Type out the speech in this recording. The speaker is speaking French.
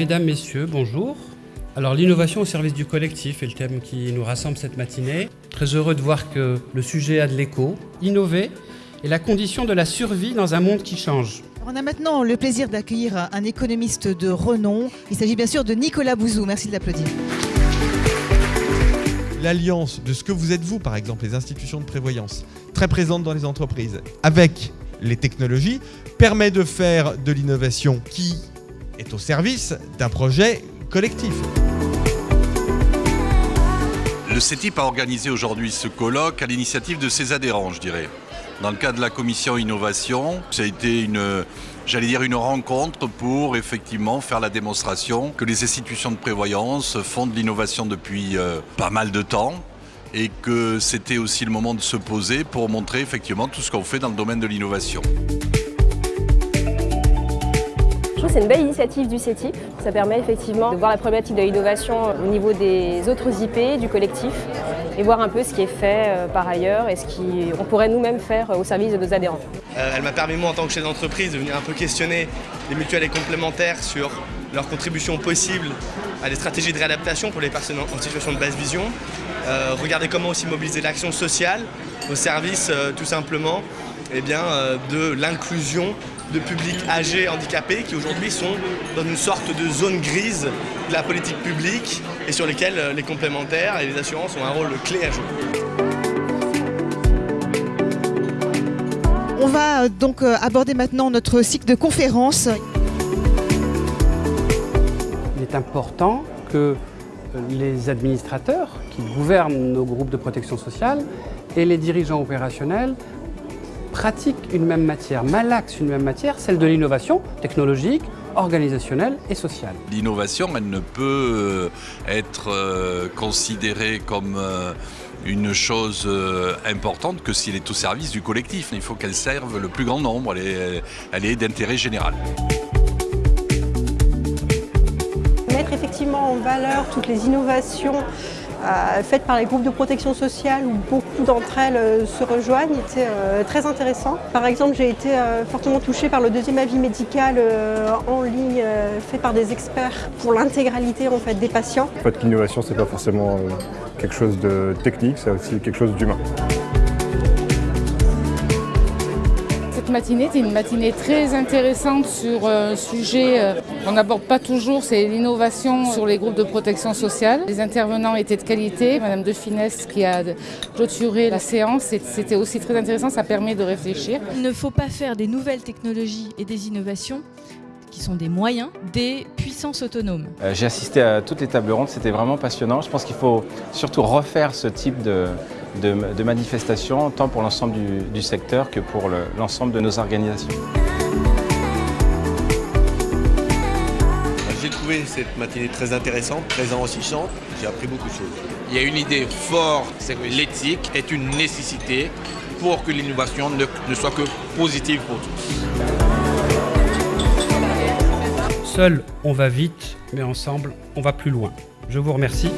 Mesdames, Messieurs, bonjour. Alors l'innovation au service du collectif est le thème qui nous rassemble cette matinée. Très heureux de voir que le sujet a de l'écho. Innover est la condition de la survie dans un monde qui change. On a maintenant le plaisir d'accueillir un économiste de renom. Il s'agit bien sûr de Nicolas Bouzou. Merci de l'applaudir. L'alliance de ce que vous êtes vous, par exemple, les institutions de prévoyance, très présentes dans les entreprises, avec les technologies, permet de faire de l'innovation qui est au service d'un projet collectif. Le CETIP a organisé aujourd'hui ce colloque à l'initiative de ses adhérents, je dirais. Dans le cadre de la commission innovation, ça a été une, j'allais dire une rencontre pour effectivement faire la démonstration que les institutions de prévoyance font de l'innovation depuis euh, pas mal de temps et que c'était aussi le moment de se poser pour montrer effectivement tout ce qu'on fait dans le domaine de l'innovation. Trouve c'est une belle initiative du CETIP. Ça permet effectivement de voir la problématique de l'innovation au niveau des autres IP, du collectif, et voir un peu ce qui est fait euh, par ailleurs et ce qu'on pourrait nous-mêmes faire au service de nos adhérents. Euh, elle m'a permis, moi, en tant que chef d'entreprise, de venir un peu questionner les mutuelles et complémentaires sur leur contribution possible à des stratégies de réadaptation pour les personnes en situation de basse vision. Euh, regarder comment aussi mobiliser l'action sociale au service, tout simplement, eh bien, de l'inclusion de publics âgés handicapés qui aujourd'hui sont dans une sorte de zone grise de la politique publique et sur lesquels euh, les complémentaires et les assurances ont un rôle clé à jouer. On va euh, donc euh, aborder maintenant notre cycle de conférences. Il est important que les administrateurs qui gouvernent nos groupes de protection sociale et les dirigeants opérationnels pratiquent une même matière, malaxent une même matière, celle de l'innovation technologique, organisationnelle et sociale. L'innovation, elle ne peut euh, être euh, considérée comme euh, une chose importante que s'il est au service du collectif. Il faut qu'elle serve le plus grand nombre, elle est, elle est d'intérêt général. Mettre effectivement en valeur toutes les innovations faites par les groupes de protection sociale où beaucoup d'entre elles euh, se rejoignent était euh, très intéressant. Par exemple, j'ai été fortement touchée par le deuxième avis médical en ligne fait par des experts pour l'intégralité en fait, des patients. En fait, l'innovation, c'est pas forcément quelque chose de technique, c'est aussi quelque chose d'humain. Matinée était une matinée très intéressante sur un sujet euh, qu'on n'aborde pas toujours, c'est l'innovation sur les groupes de protection sociale. Les intervenants étaient de qualité. Madame De Finesse qui a clôturé la séance, c'était aussi très intéressant, ça permet de réfléchir. Il ne faut pas faire des nouvelles technologies et des innovations qui sont des moyens, des puissances autonomes. Euh, j'ai assisté à toutes les tables rondes, c'était vraiment passionnant. Je pense qu'il faut surtout refaire ce type de, de, manifestations, tant pour l'ensemble du, secteur que pour l'ensemble de nos organisations. J'ai trouvé cette matinée très intéressante, très enrichissante. J'ai appris beaucoup de choses. Il y a une idée forte, c'est que l'éthique est une nécessité pour que l'innovation ne, ne soit que positive pour tous. Seul, on va vite, mais ensemble, on va plus loin. Je vous remercie.